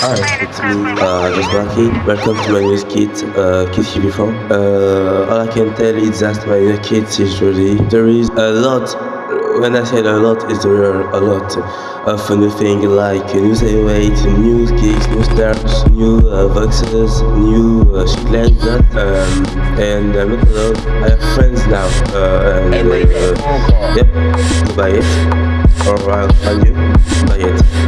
Hi, it's me, uh, Jazraki. Welcome to my new skit, uh, Kids TV Before. Uh, all I can tell is that my new kid is really, there is a lot when I say a lot, is there a lot of new things like new weight, new kicks, new stars, new uh, boxes, new uh, shit like that. Um, and I'm not alone. I have friends now. Uh, and, uh, yep, buy it or I'll find you. Buy it.